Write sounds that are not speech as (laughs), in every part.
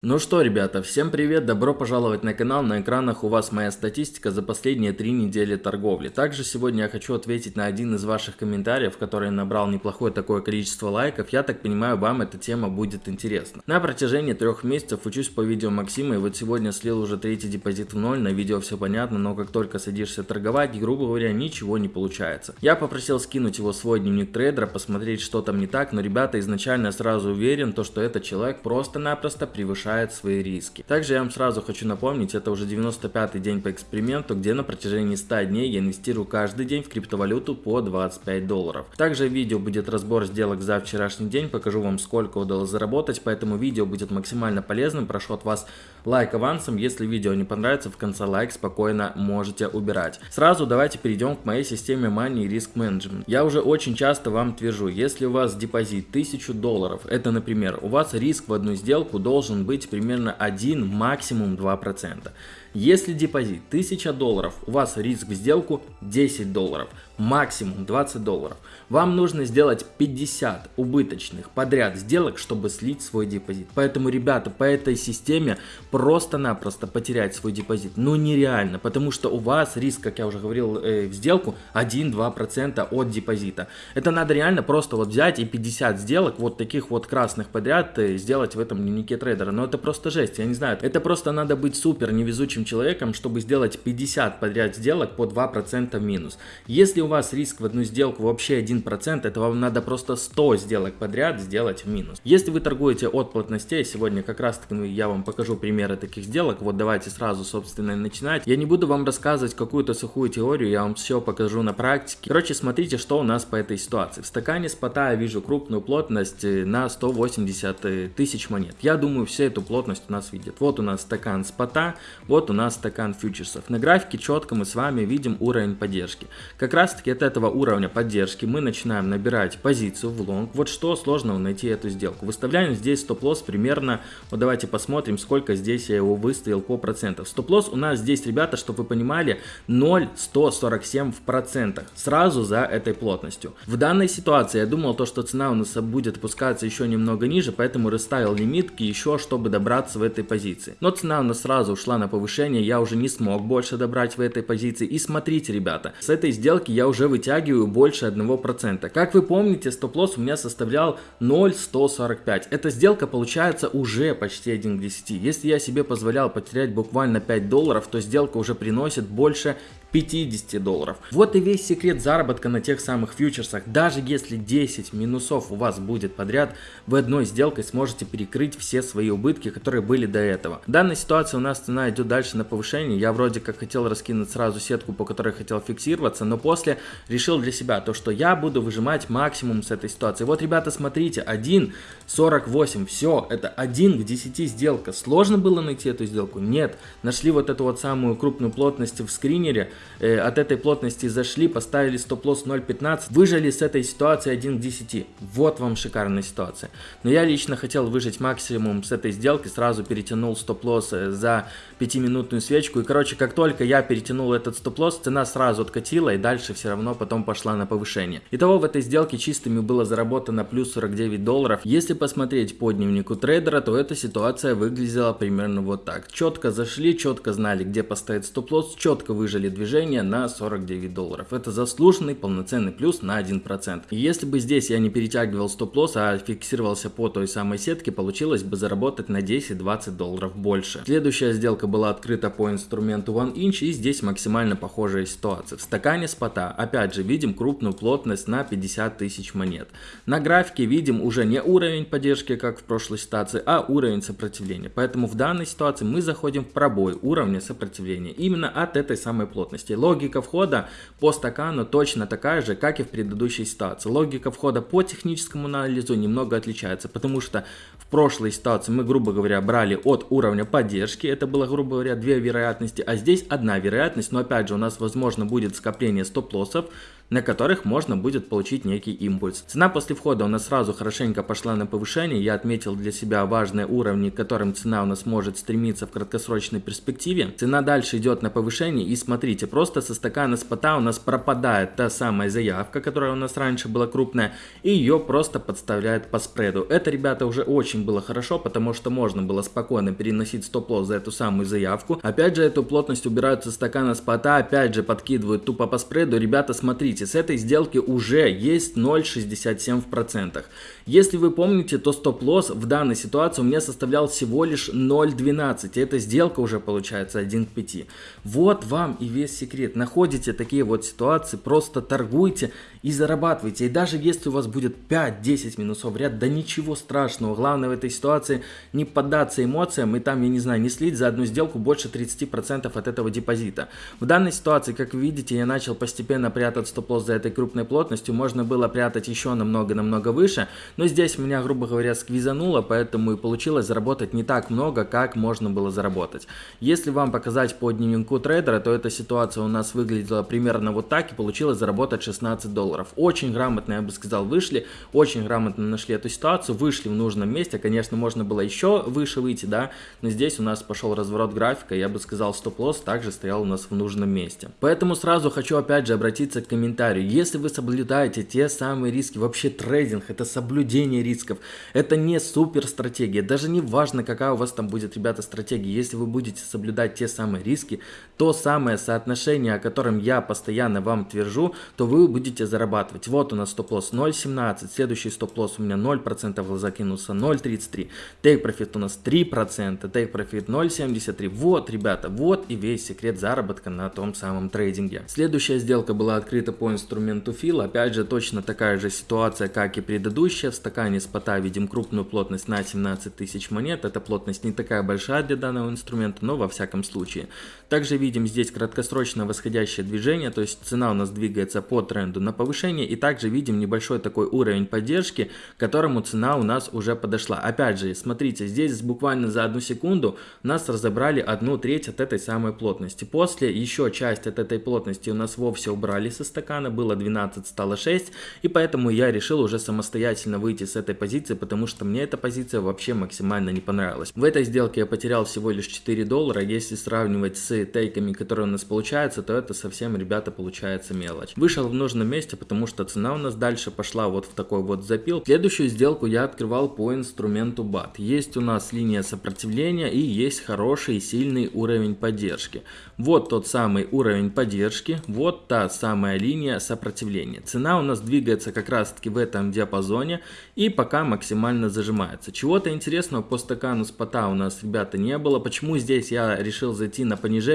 Ну что, ребята, всем привет, добро пожаловать на канал, на экранах у вас моя статистика за последние три недели торговли. Также сегодня я хочу ответить на один из ваших комментариев, который набрал неплохое такое количество лайков, я так понимаю, вам эта тема будет интересна. На протяжении трех месяцев учусь по видео Максима, и вот сегодня слил уже третий депозит в ноль, на видео все понятно, но как только садишься торговать, грубо говоря, ничего не получается. Я попросил скинуть его свой дневник трейдера, посмотреть, что там не так, но, ребята, изначально сразу уверен, то, что этот человек просто-напросто превышает повышает свои риски. Также я вам сразу хочу напомнить, это уже 95 день по эксперименту, где на протяжении 100 дней я инвестирую каждый день в криптовалюту по 25 долларов. Также в видео будет разбор сделок за вчерашний день, покажу вам сколько удалось заработать, поэтому видео будет максимально полезным, прошу от вас лайк авансом, если видео не понравится, в конце лайк спокойно можете убирать. Сразу давайте перейдем к моей системе Money Risk Management. Я уже очень часто вам твержу, если у вас депозит 1000 долларов, это например, у вас риск в одну сделку должен быть примерно 1, максимум 2%. Если депозит 1000 долларов, у вас риск в сделку 10 долларов, максимум 20 долларов. Вам нужно сделать 50 убыточных подряд сделок, чтобы слить свой депозит. Поэтому, ребята, по этой системе просто-напросто потерять свой депозит, ну нереально, потому что у вас риск, как я уже говорил, э, в сделку 1-2% от депозита. Это надо реально просто вот взять и 50 сделок, вот таких вот красных подряд, э, сделать в этом дневнике трейдера. Но это просто жесть, я не знаю. Это просто надо быть супер невезучим человеком, чтобы сделать 50 подряд сделок по 2% минус. Если у вас риск в одну сделку вообще 1%, это вам надо просто 100 сделок подряд сделать в минус. Если вы торгуете от плотностей, сегодня как раз таки ну, я вам покажу примеры таких сделок, вот давайте сразу собственно начинать. Я не буду вам рассказывать какую-то сухую теорию, я вам все покажу на практике. Короче, смотрите, что у нас по этой ситуации. В стакане спота я вижу крупную плотность э, на 180 э, тысяч монет. Я думаю, все эту плотность у нас видят. Вот у нас стакан спота, вот у нас стакан фьючерсов. На графике четко мы с вами видим уровень поддержки. Как раз таки от этого уровня поддержки мы начинаем набирать позицию в лонг. Вот что сложного найти эту сделку. Выставляем здесь стоп-лосс примерно, вот давайте посмотрим, сколько здесь я его выставил по процентам. Стоп-лосс у нас здесь, ребята, чтобы вы понимали, 0,147 в процентах. Сразу за этой плотностью. В данной ситуации я думал, то, что цена у нас будет опускаться еще немного ниже, поэтому расставил лимитки еще, чтобы добраться в этой позиции. Но цена у нас сразу ушла на повышение я уже не смог больше добрать в этой позиции. И смотрите, ребята, с этой сделки я уже вытягиваю больше 1%. Как вы помните, стоп-лосс у меня составлял 0,145. Эта сделка получается уже почти 1 к 10. Если я себе позволял потерять буквально 5 долларов, то сделка уже приносит больше 50 долларов. Вот и весь секрет заработка на тех самых фьючерсах. Даже если 10 минусов у вас будет подряд, вы одной сделкой сможете перекрыть все свои убытки, которые были до этого. В данной ситуации у нас цена идет дальше на повышение. Я вроде как хотел раскинуть сразу сетку, по которой хотел фиксироваться, но после решил для себя то, что я буду выжимать максимум с этой ситуации. Вот, ребята, смотрите, 1.48, все, это 1 к 10 сделка. Сложно было найти эту сделку? Нет. Нашли вот эту вот самую крупную плотность в скринере, э, от этой плотности зашли, поставили стоп-лосс 0.15, выжили с этой ситуации 1 к 10. Вот вам шикарная ситуация. Но я лично хотел выжить максимум с этой сделки, сразу перетянул стоп-лосс э, за 5-минутную свечку. И, короче, как только я перетянул этот стоп-лосс, цена сразу откатила и дальше все равно потом пошла на повышение. Итого в этой сделке чистыми было заработано плюс 49 долларов. Если посмотреть по дневнику трейдера, то эта ситуация выглядела примерно вот так. Четко зашли, четко знали, где поставить стоп-лосс, четко выжили движение движение на 49 долларов. Это заслуженный полноценный плюс на 1%. И если бы здесь я не перетягивал стоп-лосс, а фиксировался по той самой сетке, получилось бы заработать на 10-20 долларов больше. Следующая сделка была открыта по инструменту One Inch и здесь максимально похожая ситуация. В стакане спота опять же видим крупную плотность на 50 тысяч монет. На графике видим уже не уровень поддержки, как в прошлой ситуации, а уровень сопротивления. Поэтому в данной ситуации мы заходим в пробой уровня сопротивления именно от этой самой плотности плотности. Логика входа по стакану точно такая же, как и в предыдущей ситуации. Логика входа по техническому анализу немного отличается, потому что в прошлой ситуации мы, грубо говоря, брали от уровня поддержки, это было, грубо говоря, две вероятности, а здесь одна вероятность, но опять же у нас возможно будет скопление стоп-лоссов, на которых можно будет получить некий импульс. Цена после входа у нас сразу хорошенько пошла на повышение, я отметил для себя важные уровни, к которым цена у нас может стремиться в краткосрочной перспективе. Цена дальше идет на повышение и смотрите, просто со стакана спота у нас пропадает та самая заявка, которая у нас раньше была крупная, и ее просто подставляет по спреду. Это, ребята, уже очень было хорошо, потому что можно было спокойно переносить стоп-лосс за эту самую заявку. Опять же, эту плотность убирают со стакана спота, опять же подкидывают тупо по спреду. Ребята, смотрите, с этой сделки уже есть 0,67%. Если вы помните, то стоп-лосс в данной ситуации у меня составлял всего лишь 0,12. Эта сделка уже получается 1 к 5. Вот вам и весь секрет. Находите такие вот ситуации, просто торгуйте и зарабатывайте. И даже если у вас будет 5-10 минусов в ряд, да ничего страшного. Главное в этой ситуации не поддаться эмоциям и там, я не знаю, не слить за одну сделку больше 30% от этого депозита. В данной ситуации, как вы видите, я начал постепенно прятать стоп-лосс за этой крупной плотностью. Можно было прятать еще намного-намного выше, но здесь меня, грубо говоря, сквизануло, поэтому и получилось заработать не так много, как можно было заработать. Если вам показать по дневнику трейдера, то эта ситуация у нас выглядела примерно вот так и получилось заработать 16 долларов долларов. Очень грамотно, я бы сказал, вышли, очень грамотно нашли эту ситуацию, вышли в нужном месте. Конечно, можно было еще выше выйти, да, но здесь у нас пошел разворот графика, я бы сказал, стоп-лосс также стоял у нас в нужном месте. Поэтому сразу хочу опять же обратиться к комментарию. Если вы соблюдаете те самые риски, вообще трейдинг, это соблюдение рисков, это не супер стратегия, даже не важно, какая у вас там будет, ребята, стратегия, если вы будете соблюдать те самые риски, то самое соотношение, о котором я постоянно вам твержу, то вы будете зарабатывать. Вот у нас стоп-лосс 0.17, следующий стоп-лосс у меня 0% закинулся 0.33, take profit у нас 3%, take profit 0.73. Вот, ребята, вот и весь секрет заработка на том самом трейдинге. Следующая сделка была открыта по инструменту фил, опять же точно такая же ситуация, как и предыдущая. В стакане спота видим крупную плотность на 17 тысяч монет, эта плотность не такая большая для данного инструмента, но во всяком случае. Также видим здесь краткосрочное восходящее движение, то есть цена у нас двигается по тренду на повышение. И также видим небольшой такой уровень поддержки, к которому цена у нас уже подошла. Опять же, смотрите, здесь буквально за одну секунду нас разобрали одну треть от этой самой плотности. После еще часть от этой плотности у нас вовсе убрали со стакана, было 12, стало 6. И поэтому я решил уже самостоятельно выйти с этой позиции, потому что мне эта позиция вообще максимально не понравилась. В этой сделке я потерял всего лишь 4 доллара. Если сравнивать с тейками, которые у нас получаются, то это совсем, ребята, получается мелочь. Вышел в нужном месте, потому что цена у нас дальше пошла вот в такой вот запил. Следующую сделку я открывал по инструменту BAT. Есть у нас линия сопротивления и есть хороший сильный уровень поддержки. Вот тот самый уровень поддержки, вот та самая линия сопротивления. Цена у нас двигается как раз таки в этом диапазоне и пока максимально зажимается. Чего-то интересного по стакану спота у нас, ребята, не было. Почему здесь я решил зайти на понижение?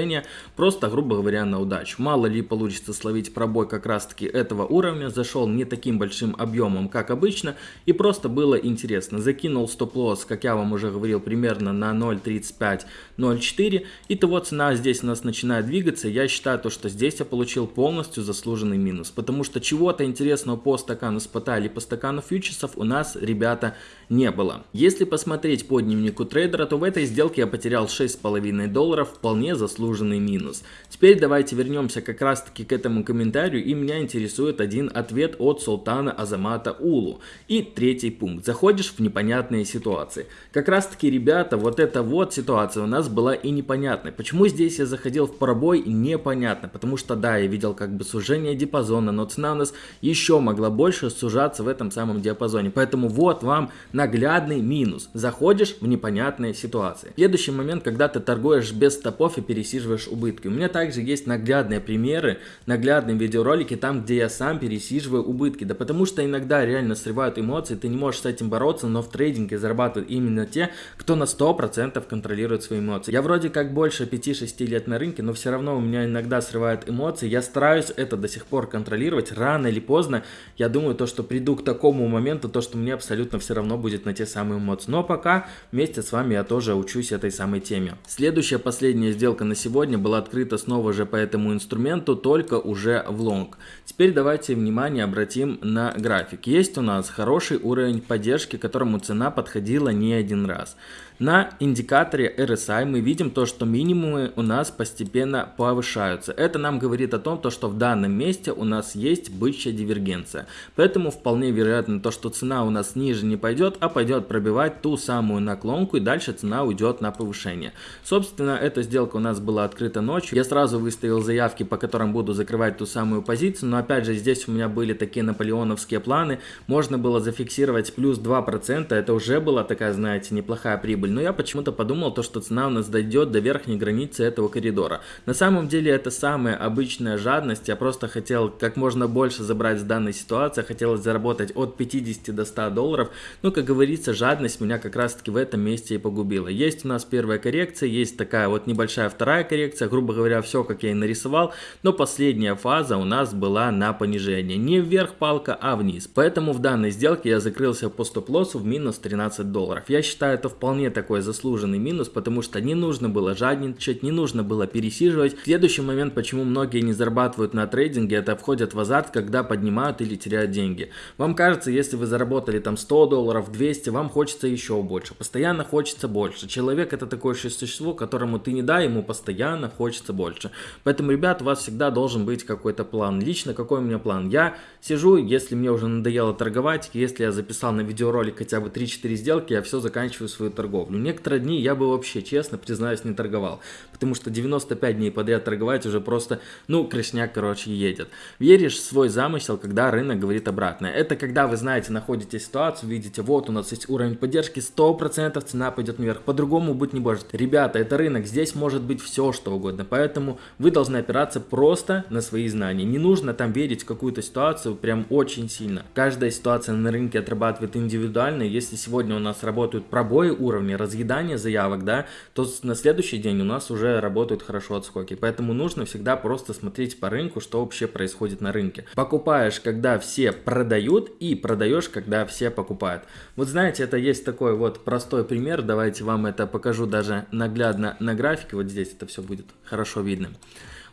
Просто, грубо говоря, на удачу. Мало ли получится словить пробой как раз таки этого уровня зашел не таким большим объемом, как обычно, и просто было интересно. Закинул стоп-лосс, как я вам уже говорил, примерно на 0.35-0.4, и того цена здесь у нас начинает двигаться. Я считаю, то, что здесь я получил полностью заслуженный минус, потому что чего-то интересного по стакану спота или по стакану фьючерсов у нас, ребята, не было. Если посмотреть по дневнику трейдера, то в этой сделке я потерял 6,5 долларов, вполне заслуженный минус. Теперь давайте вернемся как раз таки к этому комментарию, и меня интересует один ответ от Султана Азамата Улу. И третий пункт. Заходишь в непонятные ситуации. Как раз таки, ребята, вот эта вот ситуация у нас была и непонятной. Почему здесь я заходил в пробой, непонятно. Потому что, да, я видел как бы сужение диапазона, но цена у нас еще могла больше сужаться в этом самом диапазоне. Поэтому вот вам наглядный минус. Заходишь в непонятные ситуации. Следующий момент, когда ты торгуешь без стопов и пересиживаешь убытки. У меня также есть наглядные примеры, наглядные видеоролики, там, где я сам пересиживаю убытки. Да потому что иногда реально срывают эмоции, ты не можешь с этим бороться, но в трейдинге зарабатывают именно те, кто на 100% контролирует свои эмоции. Я вроде как больше 5-6 лет на рынке, но все равно у меня иногда срывают эмоции. Я стараюсь это до сих пор контролировать. Рано или поздно я думаю то, что приду к такому моменту, то, что мне абсолютно все равно будет на те самые эмоции. Но пока вместе с вами я тоже учусь этой самой теме. Следующая, последняя сделка на сегодня была открыта снова же по этому инструменту, только уже в лонг. Теперь давайте внимание обратим на график. Есть у нас хороший уровень поддержки, которому цена подходила не один раз. На индикаторе RSI мы видим то, что минимумы у нас постепенно повышаются. Это нам говорит о том, то, что в данном месте у нас есть бычья дивергенция. Поэтому вполне вероятно то, что цена у нас ниже не пойдет, а пойдет пробивать ту самую наклонку и дальше цена уйдет на повышение. Собственно, эта сделка у нас была открыта ночью. Я сразу выставил заявки, по которым буду закрывать ту самую позицию, но опять же здесь у меня были такие наполеоновские планы, можно было зафиксировать плюс 2%, это уже была такая, знаете, неплохая прибыль, но я почему-то подумал, то, что цена у нас дойдет до верхней границы этого коридора. На самом деле это самая обычная жадность, я просто хотел как можно больше забрать с данной ситуации, хотелось заработать от 50 до 100 долларов, но, как говорится, жадность меня как раз таки в этом месте и погубила. Есть у нас первая коррекция, есть такая вот небольшая вторая коррекция, грубо говоря, все как я и нарисовал, но последняя фаза у нас была на понижение. Не вверх палка, а вниз. Поэтому в данной сделке я закрылся по стоп-лоссу в минус 13 долларов. Я считаю это вполне такой заслуженный минус, потому что не нужно было жадничать, не нужно было пересиживать. Следующий момент, почему многие не зарабатывают на трейдинге, это входят в азарт, когда поднимают или теряют деньги. Вам кажется, если вы заработали там 100 долларов, 200, вам хочется еще больше. Постоянно хочется больше. Человек это такое существо, которому ты не дай, ему постоянно хочется больше. Поэтому, ребят, у вас всегда должен быть какой-то план. Лично какой у меня план? Я сижу, если мне уже надоело торговать, если я записал на видеоролик хотя бы 3-4 сделки, я все заканчиваю свою торговлю. Некоторые дни я бы вообще, честно признаюсь, не торговал. Потому что 95 дней подряд торговать уже просто, ну, крышняк, короче, едет. Веришь в свой замысел, когда рынок говорит обратное. Это когда вы знаете, находите ситуацию, видите, вот у нас есть уровень поддержки, 100% цена пойдет наверх. По-другому быть не может. Ребята, это рынок, здесь может быть все, что угодно. Поэтому вы должны опираться просто на свои знания. Не нужно там верить в какую-то ситуацию прям очень сильно. Каждая ситуация на рынке отрабатывает индивидуально. Если сегодня у нас работают пробои уровня, разъедание заявок, да, то на следующий день у нас уже работают хорошо отскоки. Поэтому нужно всегда просто смотреть по рынку, что вообще происходит на рынке. Покупаешь, когда все продают, и продаешь, когда все покупают. Вот знаете, это есть такой вот простой пример. Давайте вам это покажу даже наглядно на графике. Вот здесь это все будет хорошо видно.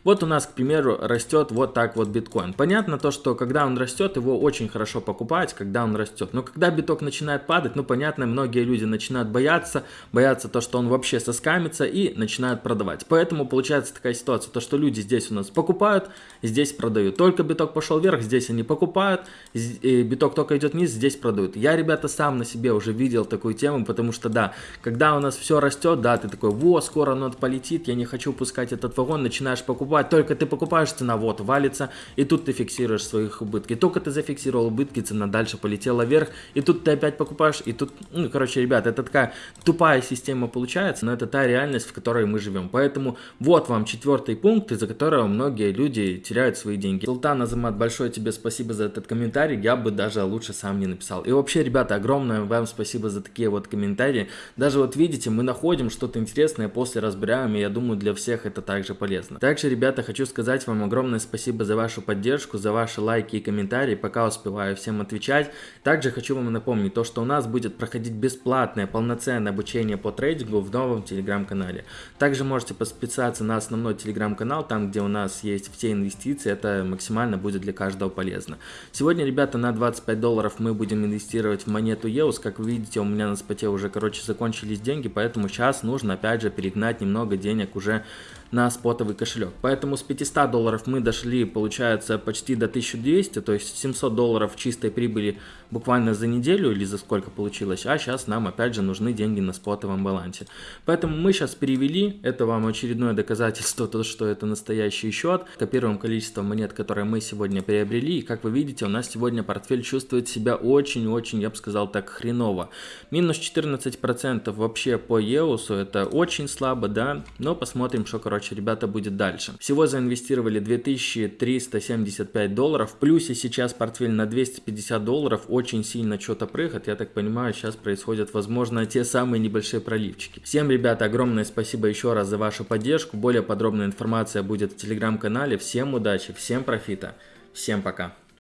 Вот у нас, к примеру, растет вот так вот биткоин. Понятно то, что когда он растет, его очень хорошо покупать, когда он растет. Но когда биток начинает падать, ну понятно, многие люди начинают бояться, боятся то, что он вообще соскамится и начинают продавать. Поэтому получается такая ситуация, то, что люди здесь у нас покупают, здесь продают. Только биток пошел вверх, здесь они покупают, биток только идет вниз, здесь продают. Я, ребята, сам на себе уже видел такую тему, потому что, да, когда у нас все растет, да, ты такой, во, скоро оно полетит, я не хочу пускать этот вагон, начинаешь покупать, покупать, только ты покупаешь, цена вот валится, и тут ты фиксируешь своих убытки. Только ты зафиксировал убытки, цена дальше полетела вверх, и тут ты опять покупаешь, и тут, ну, короче, ребят, это такая тупая система получается, но это та реальность, в которой мы живем. Поэтому вот вам четвертый пункт, из-за которого многие люди теряют свои деньги. Султан Азамат, большое тебе спасибо за этот комментарий, я бы даже лучше сам не написал. И вообще, ребята, огромное вам спасибо за такие вот комментарии. Даже вот видите, мы находим что-то интересное, после разбираем, и я думаю, для всех это также полезно. Также, ребята, ребята, хочу сказать вам огромное спасибо за вашу поддержку, за ваши лайки и комментарии, пока успеваю всем отвечать. Также хочу вам напомнить то, что у нас будет проходить бесплатное, полноценное обучение по трейдингу в новом телеграм-канале. Также можете подписаться на основной телеграм-канал, там где у нас есть все инвестиции, это максимально будет для каждого полезно. Сегодня, ребята, на 25 долларов мы будем инвестировать в монету EOS, как вы видите, у меня на споте уже, короче, закончились деньги, поэтому сейчас нужно, опять же, перегнать немного денег уже на спотовый кошелек. Поэтому с 500 долларов мы дошли, получается, почти до 1200, то есть 700 долларов чистой прибыли буквально за неделю или за сколько получилось, а сейчас нам опять же нужны деньги на спотовом балансе. Поэтому мы сейчас перевели, это вам очередное доказательство, (laughs) то, что это настоящий счет, копируем количество монет, которые мы сегодня приобрели, и как вы видите, у нас сегодня портфель чувствует себя очень-очень, я бы сказал так, хреново. Минус 14% вообще по EOS, это очень слабо, да, но посмотрим, что, короче, короче, ребята, будет дальше. Всего заинвестировали 2375 долларов, в плюсе сейчас портфель на 250 долларов, очень сильно что-то прыгает, я так понимаю, сейчас происходят, возможно, те самые небольшие проливчики. Всем, ребята, огромное спасибо еще раз за вашу поддержку, более подробная информация будет в телеграм-канале, всем удачи, всем профита, всем пока.